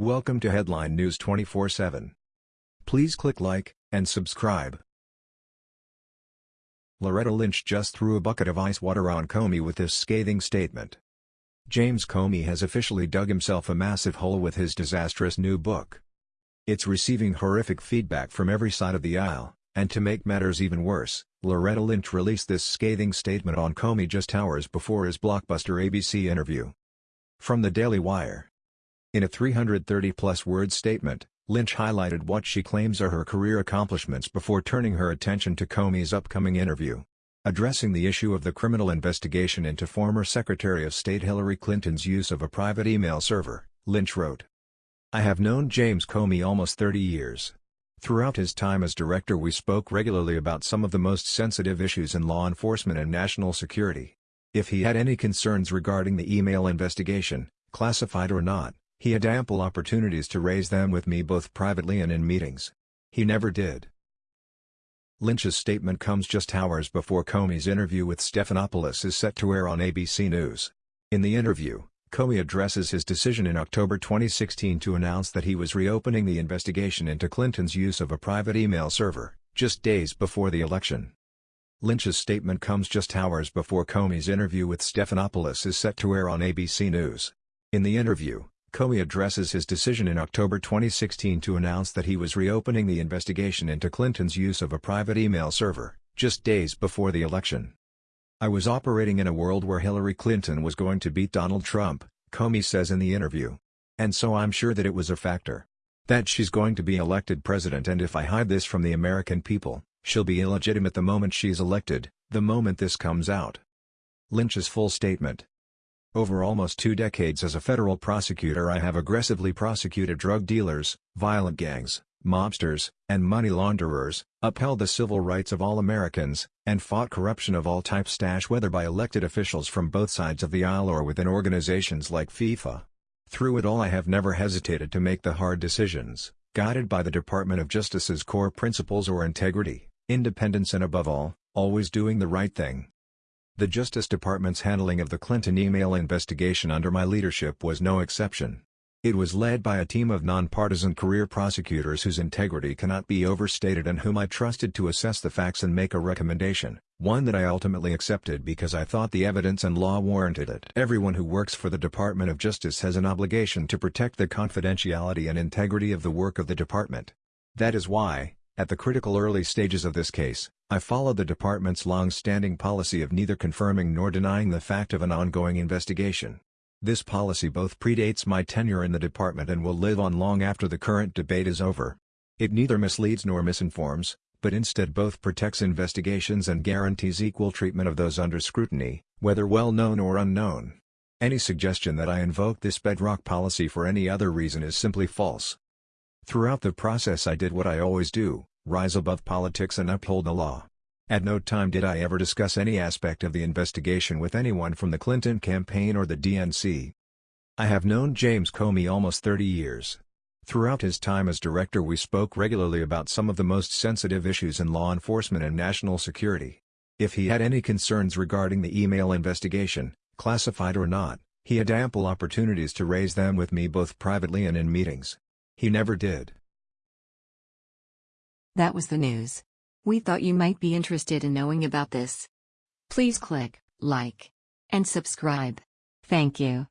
Welcome to Headline News 24/7. Please click like and subscribe. Loretta Lynch just threw a bucket of ice water on Comey with this scathing statement. James Comey has officially dug himself a massive hole with his disastrous new book. It's receiving horrific feedback from every side of the aisle, and to make matters even worse, Loretta Lynch released this scathing statement on Comey just hours before his blockbuster ABC interview. From the Daily Wire. In a 330-plus word statement, Lynch highlighted what she claims are her career accomplishments before turning her attention to Comey's upcoming interview. Addressing the issue of the criminal investigation into former Secretary of State Hillary Clinton's use of a private email server, Lynch wrote, I have known James Comey almost 30 years. Throughout his time as director we spoke regularly about some of the most sensitive issues in law enforcement and national security. If he had any concerns regarding the email investigation, classified or not, he had ample opportunities to raise them with me both privately and in meetings. He never did. Lynch's statement comes just hours before Comey's interview with Stephanopoulos is set to air on ABC News. In the interview, Comey addresses his decision in October 2016 to announce that he was reopening the investigation into Clinton's use of a private email server, just days before the election. Lynch's statement comes just hours before Comey's interview with Stephanopoulos is set to air on ABC News. In the interview, Comey addresses his decision in October 2016 to announce that he was reopening the investigation into Clinton's use of a private email server, just days before the election. I was operating in a world where Hillary Clinton was going to beat Donald Trump, Comey says in the interview. And so I'm sure that it was a factor. That she's going to be elected president and if I hide this from the American people, she'll be illegitimate the moment she's elected, the moment this comes out. Lynch's full statement. Over almost two decades as a federal prosecutor I have aggressively prosecuted drug dealers, violent gangs, mobsters, and money launderers, upheld the civil rights of all Americans, and fought corruption of all types whether by elected officials from both sides of the aisle or within organizations like FIFA. Through it all I have never hesitated to make the hard decisions, guided by the Department of Justice's core principles or integrity, independence and above all, always doing the right thing. The Justice Department's handling of the Clinton email investigation under my leadership was no exception. It was led by a team of nonpartisan career prosecutors whose integrity cannot be overstated and whom I trusted to assess the facts and make a recommendation, one that I ultimately accepted because I thought the evidence and law warranted it. Everyone who works for the Department of Justice has an obligation to protect the confidentiality and integrity of the work of the department. That is why, at the critical early stages of this case, I follow the department's long-standing policy of neither confirming nor denying the fact of an ongoing investigation. This policy both predates my tenure in the department and will live on long after the current debate is over. It neither misleads nor misinforms, but instead both protects investigations and guarantees equal treatment of those under scrutiny, whether well-known or unknown. Any suggestion that I invoke this bedrock policy for any other reason is simply false. Throughout the process I did what I always do, rise above politics and uphold the law. At no time did I ever discuss any aspect of the investigation with anyone from the Clinton campaign or the DNC. I have known James Comey almost 30 years. Throughout his time as director we spoke regularly about some of the most sensitive issues in law enforcement and national security. If he had any concerns regarding the email investigation, classified or not, he had ample opportunities to raise them with me both privately and in meetings. He never did. That was the news. We thought you might be interested in knowing about this. Please click like and subscribe. Thank you.